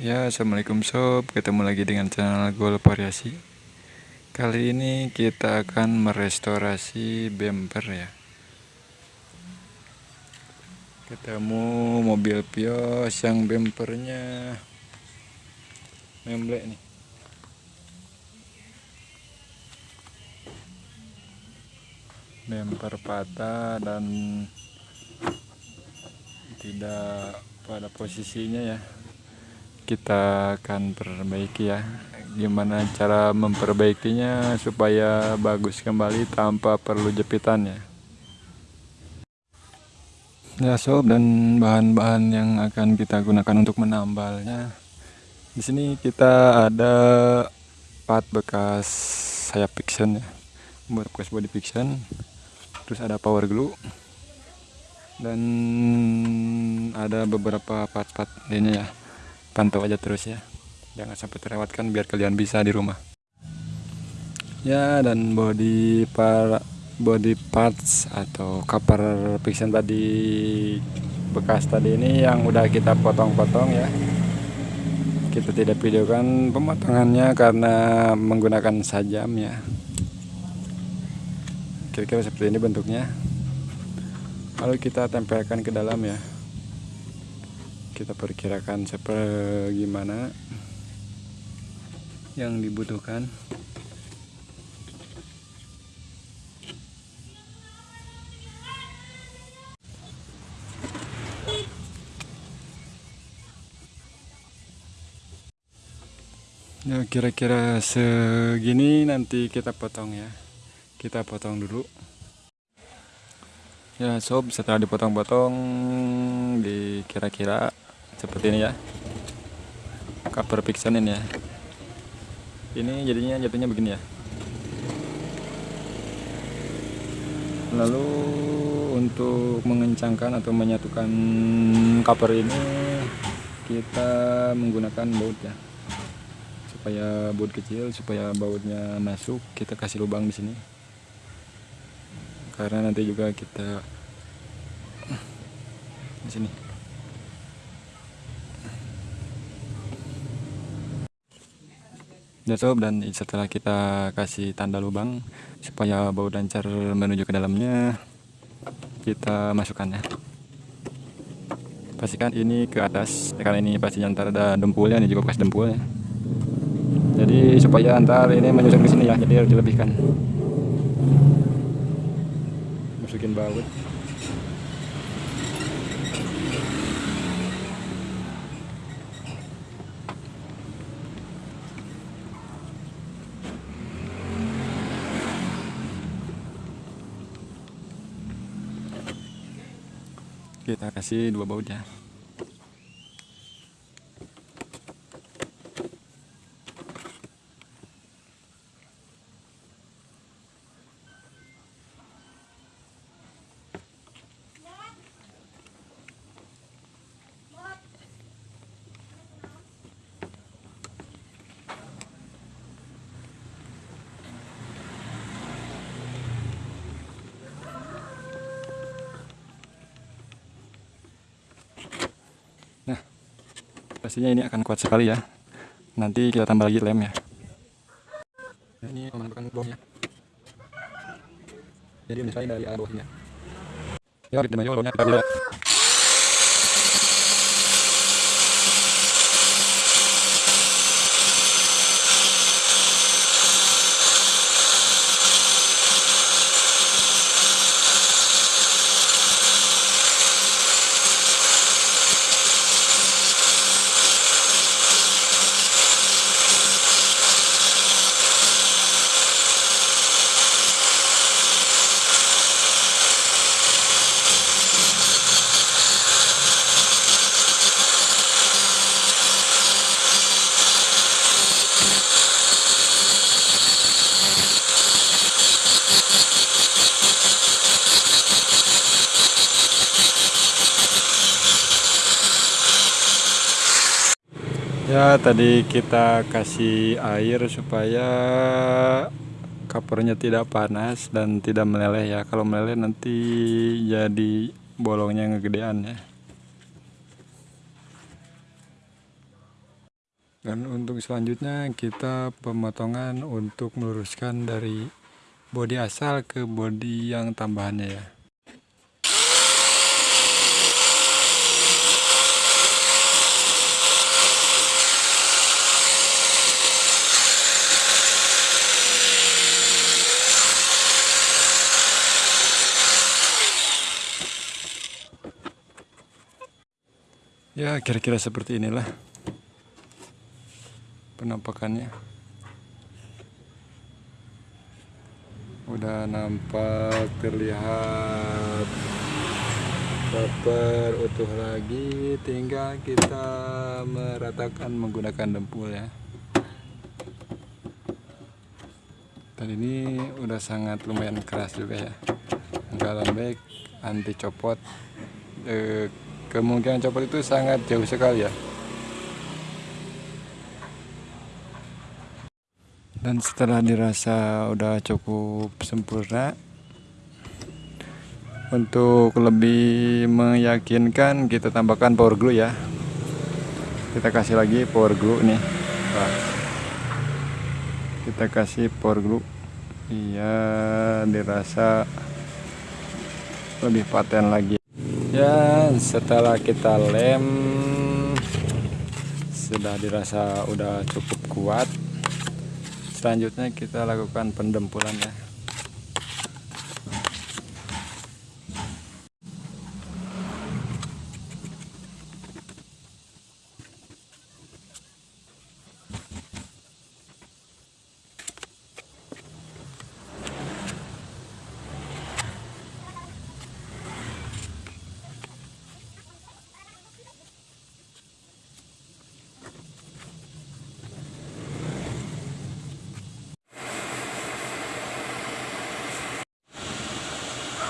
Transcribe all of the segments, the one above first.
Ya, assalamualaikum sob. Ketemu lagi dengan channel Gol Variasi. Kali ini kita akan merestorasi bumper ya. Ketemu mobil Vios yang bumpernya memblek nih. Bumper patah dan tidak pada posisinya ya kita akan perbaiki ya. Gimana cara memperbaikinya supaya bagus kembali tanpa perlu jepitan ya? Sob dan bahan-bahan yang akan kita gunakan untuk menambalnya. Di sini kita ada part bekas sayap fiction ya. Buat bekas body fiction terus ada power glue. Dan ada beberapa part-part ini ya pantau aja terus ya. Jangan sampai terlewatkan biar kalian bisa di rumah. Ya dan body para body parts atau cover fiction tadi bekas tadi ini yang udah kita potong-potong ya. Kita tidak videokan pemotongannya karena menggunakan sajam ya. Kira-kira seperti ini bentuknya. Lalu kita tempelkan ke dalam ya kita perkirakan seperti gimana yang dibutuhkan. Ya kira-kira segini nanti kita potong ya. Kita potong dulu. Ya sob setelah dipotong-potong di kira-kira seperti ini ya. Cover fiction ini ya. Ini jadinya jatuhnya begini ya. Lalu untuk mengencangkan atau menyatukan cover ini kita menggunakan baut ya. Supaya baut kecil supaya bautnya masuk kita kasih lubang di sini. Karena nanti juga kita di sini sob dan setelah kita kasih tanda lubang supaya bau lancar menuju ke dalamnya kita masukkan ya. Pastikan ini ke atas karena ini pasti antar ada dempulnya ini juga bekas dempulnya jadi supaya antar ini menyusun ke sini ya jadi harus dilebihkan masukin baut kita kasih dua bautnya pastinya ini akan kuat sekali ya. Nanti kita tambah lagi lem ya. Nah, ini menggunakan bloknya jadi misalnya dari arah bawahnya. Ya kita mayo kita tidak ya tadi kita kasih air supaya covernya tidak panas dan tidak meleleh ya. Kalau meleleh nanti jadi bolongnya ngegedean ya. Dan untuk selanjutnya kita pemotongan untuk meluruskan dari bodi asal ke bodi yang tambahannya ya ya kira-kira seperti inilah penampakannya. Udah nampak terlihat. Proper utuh lagi tinggal kita meratakan menggunakan dempul ya. Dan ini udah sangat lumayan keras juga ya. Enggak lembek anti copot e, kemungkinan copot itu sangat jauh sekali ya. Dan setelah dirasa udah cukup sempurna untuk lebih meyakinkan kita tambahkan power glue ya. Kita kasih lagi power glue nih. Wah. kita kasih power glue. Iya dirasa lebih paten lagi ya setelah kita lem sudah dirasa udah cukup kuat selanjutnya kita lakukan pendempulan ya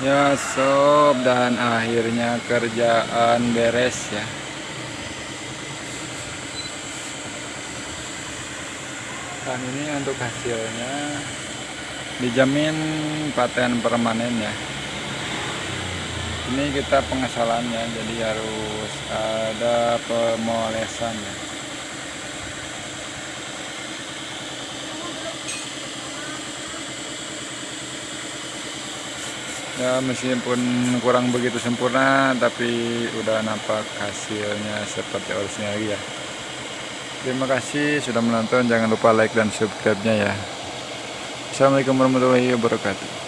ya sob dan akhirnya kerjaan beres ya. Dan ini untuk hasilnya dijamin paten permanen ya. Ini kita pengesalannya jadi harus ada pemolesan ya ya meskipun kurang begitu sempurna tapi udah nampak hasilnya seperti original lagi ya. Terima kasih sudah menonton. Jangan lupa like dan subscribe nya ya. Assalamualaikum warahmatullahi wabarakatuh